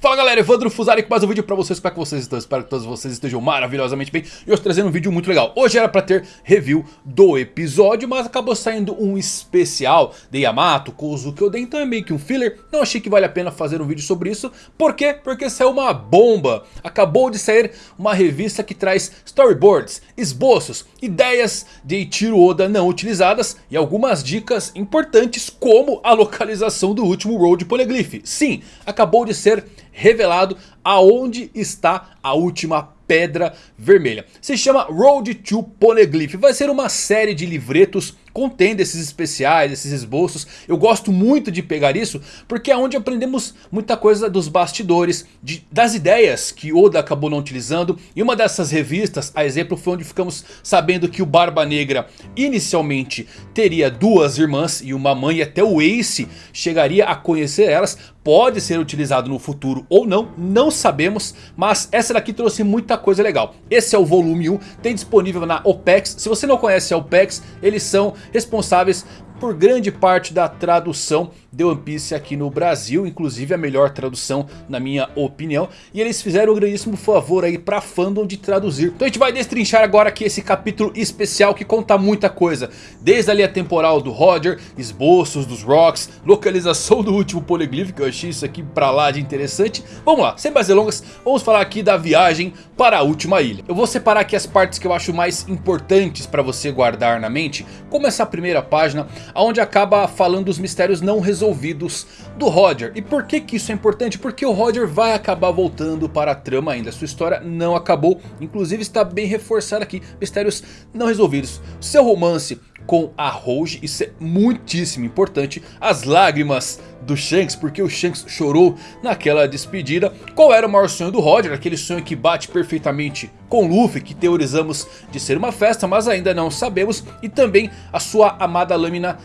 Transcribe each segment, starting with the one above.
Fala galera, Evandro Fusari com mais um vídeo pra vocês, como é que vocês estão? Espero que todos vocês estejam maravilhosamente bem. E hoje trazendo um vídeo muito legal. Hoje era pra ter review do episódio, mas acabou saindo um especial de Yamato, Kozuki Oden Então é meio que um filler, não achei que vale a pena fazer um vídeo sobre isso. Por quê? Porque saiu uma bomba. Acabou de sair uma revista que traz storyboards, esboços, ideias de Ichiro Oda não utilizadas E algumas dicas importantes como a localização do último Road Poneglyph Sim, acabou de ser revelado aonde está a última pedra vermelha. Se chama Road to Poneglyph. Vai ser uma série de livretos contendo esses especiais, esses esboços. Eu gosto muito de pegar isso porque é onde aprendemos muita coisa dos bastidores, de, das ideias que Oda acabou não utilizando. E uma dessas revistas, a exemplo, foi onde ficamos sabendo que o Barba Negra inicialmente teria duas irmãs e uma mãe. E até o Ace chegaria a conhecer elas. Pode ser utilizado no futuro ou não, não sabemos. Mas essa daqui trouxe muita coisa legal. Esse é o volume 1, tem disponível na OPEX. Se você não conhece a OPEX, eles são responsáveis por grande parte da tradução de One Piece aqui no Brasil, inclusive a melhor tradução na minha opinião. E eles fizeram um grandíssimo favor aí pra fandom de traduzir. Então a gente vai destrinchar agora aqui esse capítulo especial que conta muita coisa. Desde a linha temporal do Roger, esboços dos Rocks, localização do último Polyglyph, que eu achei isso aqui pra lá de interessante. Vamos lá, sem mais delongas, vamos falar aqui da viagem para a última ilha. Eu vou separar aqui as partes que eu acho mais importantes pra você guardar na mente. Como essa primeira página, onde acaba falando dos mistérios não resolvidos resolvidos do Roger. E por que que isso é importante? Porque o Roger vai acabar voltando para a trama ainda. Sua história não acabou. Inclusive está bem reforçado aqui. Mistérios não resolvidos. Seu romance com a Rouge. Isso é muitíssimo importante. As lágrimas do Shanks, porque o Shanks chorou naquela despedida. Qual era o maior sonho do Roger? Aquele sonho que bate perfeitamente com Luffy, que teorizamos de ser uma festa, mas ainda não sabemos. E também a sua amada lâmina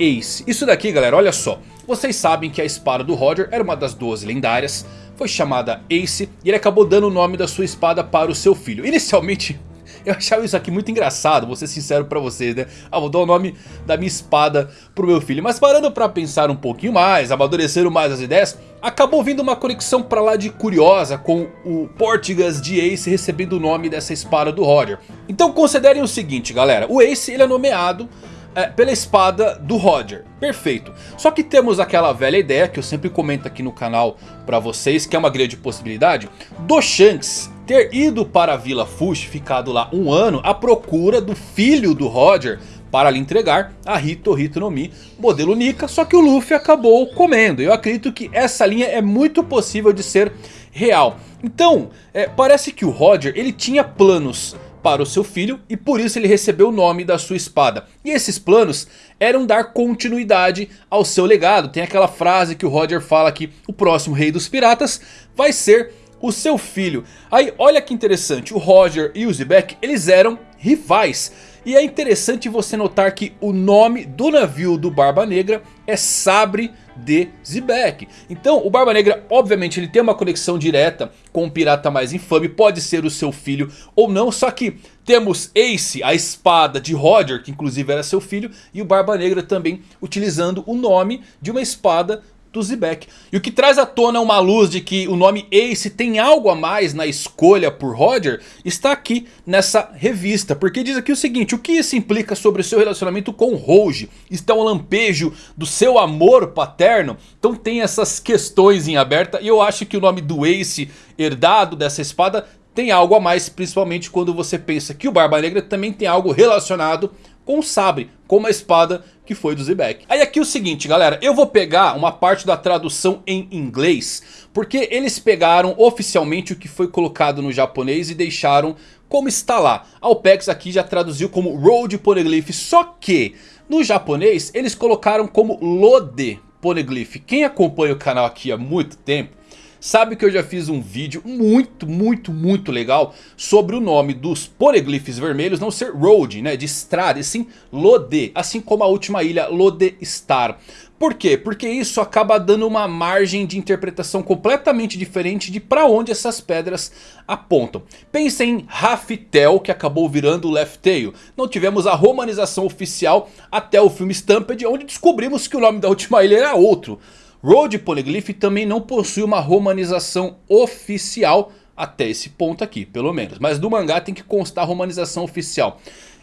Ace. Isso daqui galera, olha só. Vocês sabem que a espada do Roger era uma das 12 lendárias. Foi chamada Ace e ele acabou dando o nome da sua espada para o seu filho. Inicialmente eu achava isso aqui muito engraçado, vou ser sincero pra vocês, né? Ah, vou dar o nome da minha espada pro meu filho. Mas parando pra pensar um pouquinho mais, amadurecendo mais as ideias... Acabou vindo uma conexão pra lá de curiosa com o Portigas de Ace recebendo o nome dessa espada do Roger. Então considerem o seguinte galera, o Ace ele é nomeado é, pela espada do Roger. Perfeito. Só que temos aquela velha ideia que eu sempre comento aqui no canal pra vocês. Que é uma grande possibilidade. Do Shanks ter ido para a Vila Fush. Ficado lá um ano à procura do filho do Roger. Para lhe entregar a Hito Hito no Mi modelo Nika. Só que o Luffy acabou comendo. Eu acredito que essa linha é muito possível de ser real. Então é, parece que o Roger ele tinha planos para o seu filho e por isso ele recebeu o nome da sua espada. E esses planos eram dar continuidade ao seu legado. Tem aquela frase que o Roger fala que o próximo rei dos piratas vai ser o seu filho. Aí olha que interessante, o Roger e o Zebek eles eram rivais. E é interessante você notar que o nome do navio do Barba Negra é Sabre de Zebek. Então o Barba Negra obviamente ele tem uma conexão direta com o pirata mais infame. Pode ser o seu filho ou não. Só que temos Ace, a espada de Roger, que inclusive era seu filho. E o Barba Negra também utilizando o nome de uma espada do Zebek. E o que traz à tona uma luz de que o nome Ace tem algo a mais na escolha por Roger está aqui nessa revista. Porque diz aqui o seguinte, o que isso implica sobre o seu relacionamento com Rouge? Está um lampejo do seu amor paterno? Então tem essas questões em aberta e eu acho que o nome do Ace herdado dessa espada tem algo a mais, principalmente quando você pensa que o Barba Negra também tem algo relacionado com o sabre, com uma espada que foi do Zebek. Aí aqui o seguinte galera, eu vou pegar uma parte da tradução em inglês, porque eles pegaram oficialmente o que foi colocado no japonês e deixaram como está lá. A OPEX aqui já traduziu como Road Poneglyph, só que no japonês eles colocaram como Lode Poneglyph. Quem acompanha o canal aqui há muito tempo sabe que eu já fiz um vídeo muito, muito, muito legal sobre o nome dos poneglyphs vermelhos não ser Road, né, de estrada, e sim Lode, assim como a última ilha Lode Star. Por quê? Porque isso acaba dando uma margem de interpretação completamente diferente de para onde essas pedras apontam. Pense em Raftel que acabou virando Left Tail. Não tivemos a romanização oficial até o filme Stampede onde descobrimos que o nome da última ilha era outro. Road Poneglyph também não possui uma romanização oficial até esse ponto aqui, pelo menos. Mas no mangá tem que constar a romanização oficial.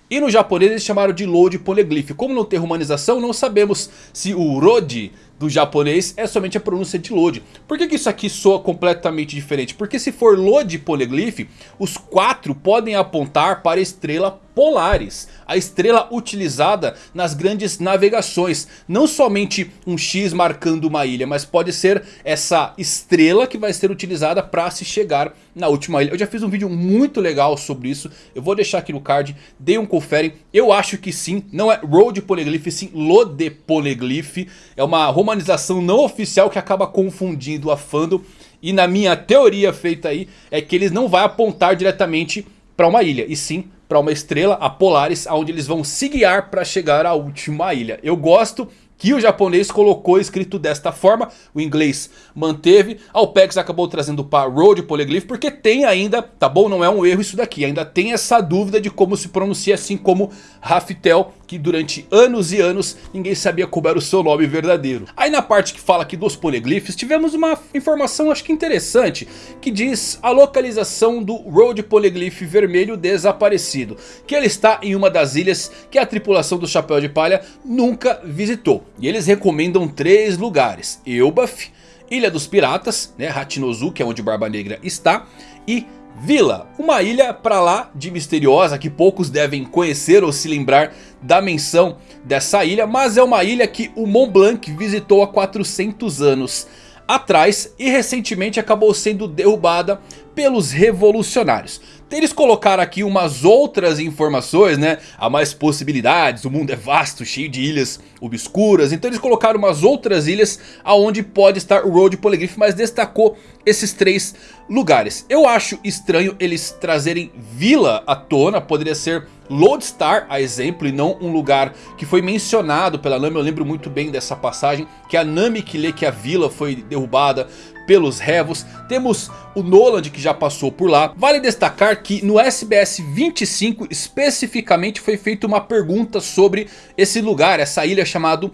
E no japonês eles chamaram de Load Poneglyph. Como não tem romanização, não sabemos se o Rodi do japonês é somente a pronúncia de Lode. Por que, que isso aqui soa completamente diferente? Porque se for Lode Poneglyph, os quatro podem apontar para a estrela Polaris. A estrela utilizada nas grandes navegações. Não somente um X marcando uma ilha, mas pode ser essa estrela que vai ser utilizada para se chegar na última ilha. Eu já fiz um vídeo muito legal sobre isso. Eu vou deixar aqui no card. Dê um confere. Eu acho que sim. Não é Road Poneglyph, sim Lode Poneglyph. É uma romanização não oficial que acaba confundindo a fandom. E na minha teoria feita aí é que eles não vão apontar diretamente para uma ilha. E sim para uma estrela, a Polaris, onde eles vão se guiar para chegar à última ilha. Eu gosto que o japonês colocou escrito desta forma, o inglês manteve, a OPEX acabou trazendo para Road Polyglyph porque tem ainda, tá bom, não é um erro isso daqui, ainda tem essa dúvida de como se pronuncia assim como Raftel, que durante anos e anos ninguém sabia como era o seu nome verdadeiro. Aí na parte que fala aqui dos poliglifes, tivemos uma informação acho que interessante, que diz a localização do Road Polyglyph vermelho desaparecido, que ele está em uma das ilhas que a tripulação do Chapéu de Palha nunca visitou. E eles recomendam três lugares, Elbaf, Ilha dos Piratas, né, Hachinozu, que é onde Barba Negra está, e Vila, uma ilha pra lá de misteriosa que poucos devem conhecer ou se lembrar da menção dessa ilha. Mas é uma ilha que o Mont Blanc visitou há 400 anos atrás e recentemente acabou sendo derrubada pelos revolucionários. Eles colocaram aqui umas outras informações, né? Há mais possibilidades, o mundo é vasto, cheio de ilhas obscuras. Então eles colocaram umas outras ilhas aonde pode estar o Road Polyglyph, mas destacou esses três lugares. Eu acho estranho eles trazerem Vila à tona, poderia ser Lodestar a exemplo e não um lugar que foi mencionado pela Nami. Eu lembro muito bem dessa passagem que a Nami que lê que a vila foi derrubada pelos Revos. Temos o Noland que já passou por lá. Vale destacar que no SBS 25 especificamente foi feita uma pergunta sobre esse lugar, essa ilha chamado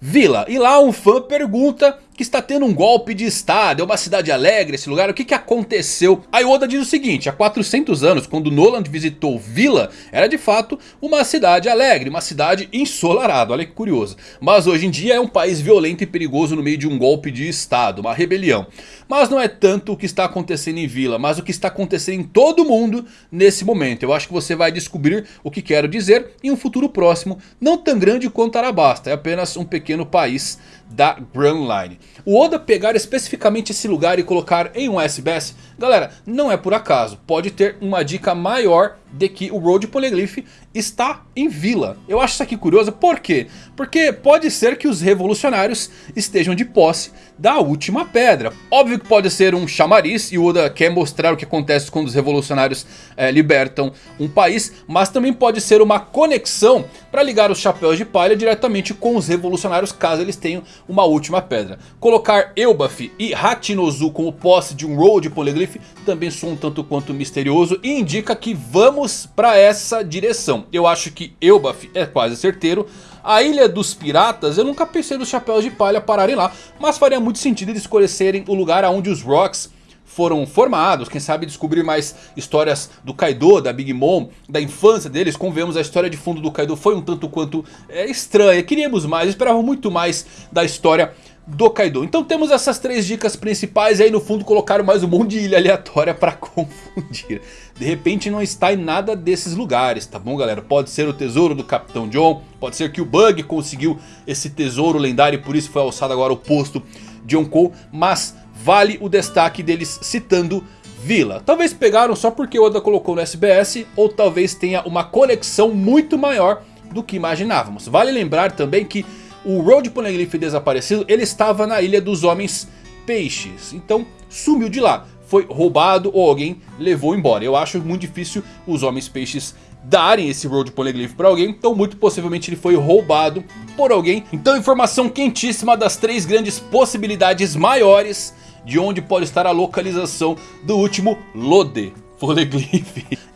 Vila. E lá um fã pergunta que está tendo um golpe de estado, é uma cidade alegre esse lugar, o que, que aconteceu? A Oda diz o seguinte, há 400 anos quando Noland visitou Vila, era de fato uma cidade alegre, uma cidade ensolarada, olha que curioso. Mas hoje em dia é um país violento e perigoso no meio de um golpe de estado, uma rebelião. Mas não é tanto o que está acontecendo em Vila, mas o que está acontecendo em todo mundo nesse momento. Eu acho que você vai descobrir o que quero dizer em um futuro próximo, não tão grande quanto Arabasta, é apenas um pequeno país da Grand Line. O Oda pegar especificamente esse lugar e colocar em um SBS, galera, não é por acaso. Pode ter uma dica maior de que o Road Polyglyph está em vila. Eu acho isso aqui curioso, por quê? Porque pode ser que os revolucionários estejam de posse da última pedra. Óbvio que pode ser um chamariz e o Oda quer mostrar o que acontece quando os revolucionários é, libertam um país. Mas também pode ser uma conexão para ligar os chapéus de palha diretamente com os revolucionários caso eles tenham uma última pedra. Colocar Elbaf e Hachinozu como posse de um Road Polyglyph também soa um tanto quanto misterioso e indica que vamos vamos para essa direção. Eu acho que Elbaf é quase certeiro. A Ilha dos Piratas, eu nunca pensei nos Chapéus de Palha pararem lá. Mas faria muito sentido eles escolherem o lugar onde os Rocks foram formados, quem sabe descobrir mais histórias do Kaido, da Big Mom, da infância deles. Como vemos, a história de fundo do Kaido foi um tanto quanto é, estranha. Queríamos mais, esperávamos muito mais da história do Kaido. Então temos essas três dicas principais e aí no fundo colocaram mais um monte de ilha aleatória para confundir. De repente não está em nada desses lugares, tá bom galera? Pode ser o tesouro do Capitão John, pode ser que o Bug conseguiu esse tesouro lendário e por isso foi alçado agora o posto de Yonkou. Mas vale o destaque deles citando Vila. Talvez pegaram só porque Oda colocou no SBS ou talvez tenha uma conexão muito maior do que imaginávamos. Vale lembrar também que o Road Poneglyph desaparecido, ele estava na Ilha dos Homens Peixes. Então sumiu de lá. Foi roubado ou alguém levou embora. Eu acho muito difícil os Homens Peixes darem esse Road Poneglyph para alguém. Então muito possivelmente ele foi roubado por alguém. Então informação quentíssima das três grandes possibilidades maiores de onde pode estar a localização do último Lode.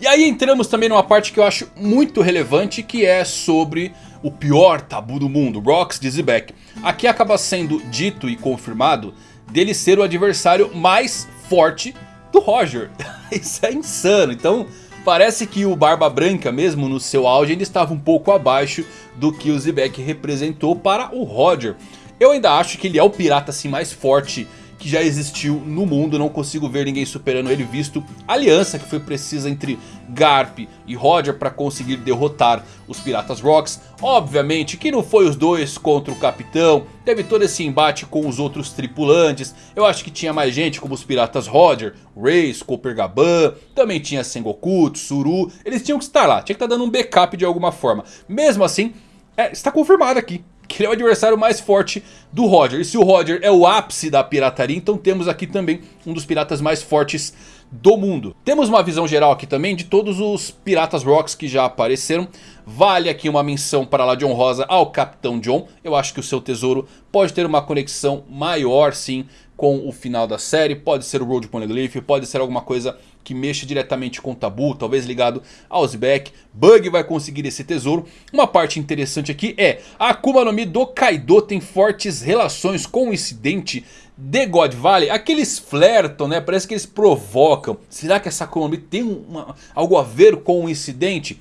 E aí entramos também numa parte que eu acho muito relevante, que é sobre o pior tabu do mundo, de Zebek. Aqui acaba sendo dito e confirmado dele ser o adversário mais forte do Roger. Isso é insano, então... Parece que o Barba Branca mesmo no seu auge ainda estava um pouco abaixo do que o Zebek representou para o Roger. Eu ainda acho que ele é o pirata assim mais forte que já existiu no mundo. Não consigo ver ninguém superando ele visto a aliança que foi precisa entre Garp e Roger para conseguir derrotar os Piratas Rocks. Obviamente que não foi os dois contra o Capitão. Teve todo esse embate com os outros tripulantes. Eu acho que tinha mais gente como os Piratas Roger, Race, Copper Gaban. Também tinha Sengoku, Tsuru. Eles tinham que estar lá. Tinha que estar dando um backup de alguma forma. Mesmo assim, é, está confirmado aqui que ele é o adversário mais forte do Roger. E se o Roger é o ápice da pirataria, então temos aqui também um dos piratas mais fortes do mundo. Temos uma visão geral aqui também de todos os Piratas Rocks que já apareceram. Vale aqui uma menção para lá de honrosa ao Capitão John. Eu acho que o seu tesouro pode ter uma conexão maior sim com o final da série. Pode ser o Road Poneglyph, pode ser alguma coisa que mexa diretamente com o Tabu, talvez ligado ao Zebek. Bug vai conseguir esse tesouro. Uma parte interessante aqui é a Akuma no Mi do Kaido tem fortes relações com o incidente de God Valley. Aqueles flertam, né? Parece que eles provocam. Será que essa Akuma no Mi tem uma, algo a ver com o incidente?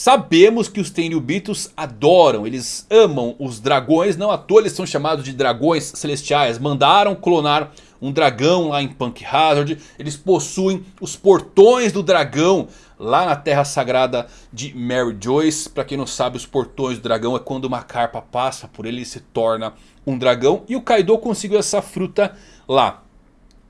Sabemos que os Tenryubitos adoram, eles amam os dragões, não à toa eles são chamados de dragões celestiais. Mandaram clonar um dragão lá em Punk Hazard, eles possuem os portões do dragão lá na terra sagrada de Mary Joyce. Para quem não sabe, os portões do dragão é quando uma carpa passa por ele e se torna um dragão. E o Kaido conseguiu essa fruta lá.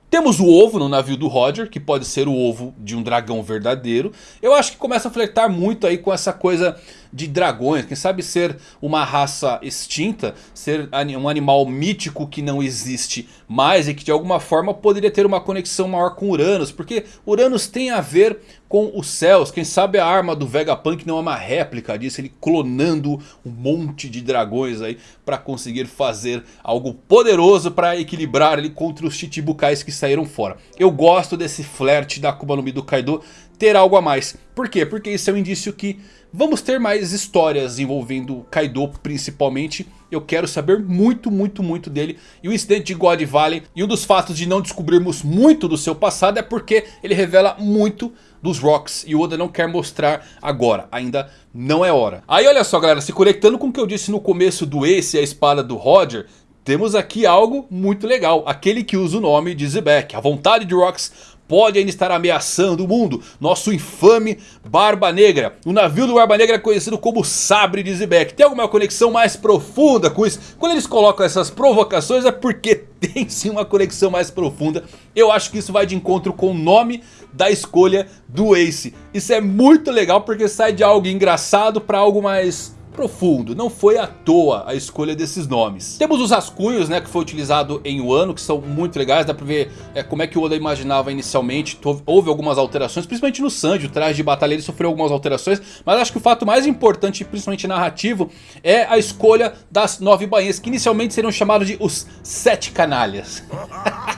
Temos o ovo no navio do Roger, que pode ser o ovo de um dragão verdadeiro. Eu acho que começa a flertar muito aí com essa coisa de dragões. Quem sabe ser uma raça extinta, ser um animal mítico que não existe mais. E que de alguma forma poderia ter uma conexão maior com Uranus. Porque Uranus tem a ver com os céus. Quem sabe a arma do Vegapunk não é uma réplica disso. Ele clonando um monte de dragões aí para conseguir fazer algo poderoso para equilibrar ele contra os Chichibukais que saíram fora. Eu gosto desse flerte da Akuma no Mi do Kaido ter algo a mais. Por quê? Porque isso é um indício que vamos ter mais histórias envolvendo Kaido principalmente. Eu quero saber muito, muito, muito dele. E o incidente de God Valley e um dos fatos de não descobrirmos muito do seu passado é porque ele revela muito dos Rocks e o Oda não quer mostrar agora, ainda não é hora. Aí olha só galera, se conectando com o que eu disse no começo do Ace e a espada do Roger, temos aqui algo muito legal. Aquele que usa o nome de Zebek. A vontade de Rocks pode ainda estar ameaçando o mundo. Nosso infame Barba Negra. O navio do Barba Negra é conhecido como Sabre de Zebek. Tem alguma conexão mais profunda com isso? Quando eles colocam essas provocações é porque tem sim uma conexão mais profunda. Eu acho que isso vai de encontro com o nome da escolha do Ace. Isso é muito legal porque sai de algo engraçado para algo mais profundo. Não foi à toa a escolha desses nomes. Temos os rascunhos né, que foi utilizado em Wano, que são muito legais. Dá pra ver é, como é que o Oda imaginava inicialmente. Houve algumas alterações, principalmente no Sanji. O traje de batalha ele sofreu algumas alterações. Mas acho que o fato mais importante, principalmente narrativo, é a escolha das nove bainhas. Que inicialmente seriam chamados de os Sete Canalhas.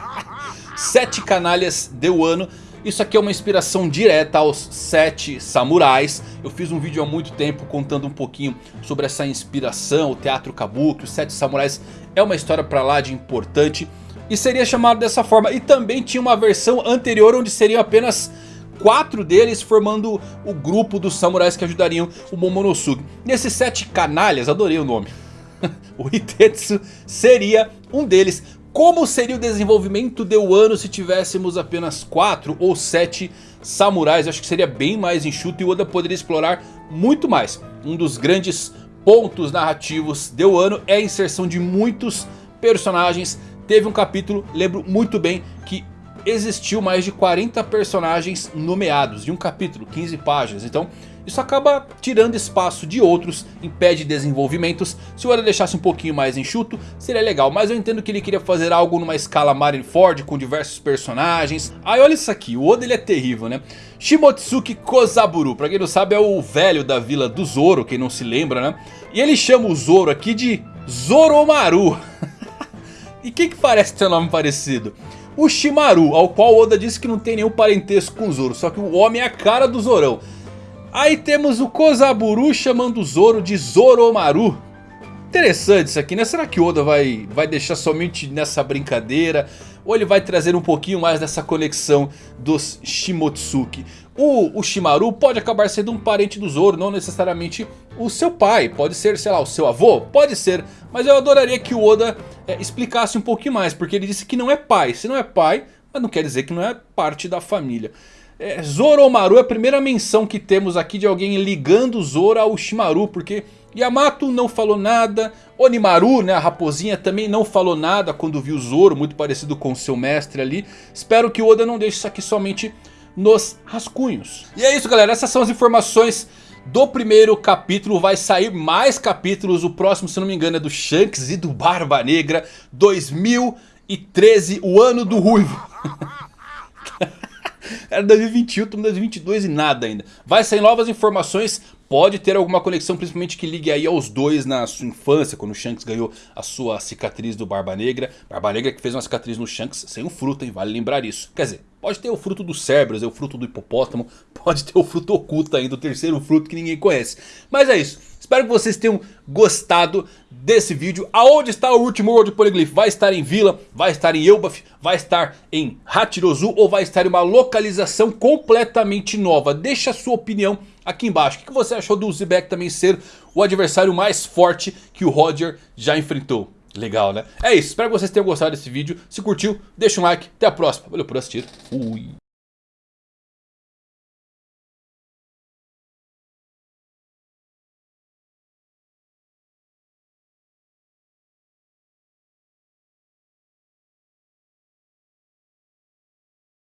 sete Canalhas de Wano. Isso aqui é uma inspiração direta aos Sete Samurais. Eu fiz um vídeo há muito tempo contando um pouquinho sobre essa inspiração, o teatro kabuki, os Sete Samurais. É uma história pra lá de importante e seria chamado dessa forma. E também tinha uma versão anterior onde seriam apenas quatro deles formando o grupo dos samurais que ajudariam o Momonosuke. Nesses sete canalhas, adorei o nome. o Hitetsu seria um deles. Como seria o desenvolvimento de Wano se tivéssemos apenas 4 ou 7 samurais? Acho que seria bem mais enxuto e Oda poderia explorar muito mais. Um dos grandes pontos narrativos de Wano é a inserção de muitos personagens. Teve um capítulo, lembro muito bem, que existiu mais de 40 personagens nomeados de um capítulo, 15 páginas. Então isso acaba tirando espaço de outros, impede desenvolvimentos. Se o Oda deixasse um pouquinho mais enxuto, seria legal. Mas eu entendo que ele queria fazer algo numa escala Marineford, com diversos personagens. Aí olha isso aqui, o Oda ele é terrível, né? Shimotsuki Kozaburu, pra quem não sabe é o velho da vila do Zoro, quem não se lembra, né? E ele chama o Zoro aqui de Zoromaru. e quem que parece ter um nome parecido? o Shimaru, ao qual Oda disse que não tem nenhum parentesco com o Zoro, só que o homem é a cara do Zorão. Aí temos o Kozaburu chamando o Zoro de Zoromaru. Interessante isso aqui, né? Será que Oda vai, vai deixar somente nessa brincadeira? Ou ele vai trazer um pouquinho mais dessa conexão dos Shimotsuki? O, o Shimaru pode acabar sendo um parente do Zoro, não necessariamente o seu pai. Pode ser, sei lá, o seu avô? Pode ser. Mas eu adoraria que o Oda é, explicasse um pouquinho mais. Porque ele disse que não é pai. Se não é pai, mas não quer dizer que não é parte da família. É, Zoromaru é a primeira menção que temos aqui de alguém ligando Zoro ao Shimaru. Porque Yamato não falou nada. Onimaru, né, a raposinha, também não falou nada quando viu Zoro. Muito parecido com seu mestre ali. Espero que o Oda não deixe isso aqui somente nos rascunhos. E é isso galera, essas são as informações do primeiro capítulo. Vai sair mais capítulos, o próximo se não me engano é do Shanks e do Barba Negra 2013, o ano do Ruivo. Era 2021, estamos em 2022 e nada ainda. Vai sair novas informações pode ter alguma conexão, principalmente que ligue aí aos dois na sua infância, quando o Shanks ganhou a sua cicatriz do Barba Negra. Barba Negra que fez uma cicatriz no Shanks sem um fruto, hein? Vale lembrar isso. Quer dizer, pode ter o fruto do Cerberus, o fruto do hipopótamo, pode ter o fruto oculto ainda, o terceiro fruto que ninguém conhece. Mas é isso. Espero que vocês tenham gostado desse vídeo. Aonde está o último World Polyglyph? Vai estar em Vila? Vai estar em Elbaf? Vai estar em Hachirozu? Ou vai estar em uma localização completamente nova? Deixa a sua opinião aqui embaixo. O que você achou do Zebek também ser o adversário mais forte que o Roger já enfrentou? Legal, né? É isso, espero que vocês tenham gostado desse vídeo. Se curtiu, deixa um like. Até a próxima. Valeu por assistir. Fui.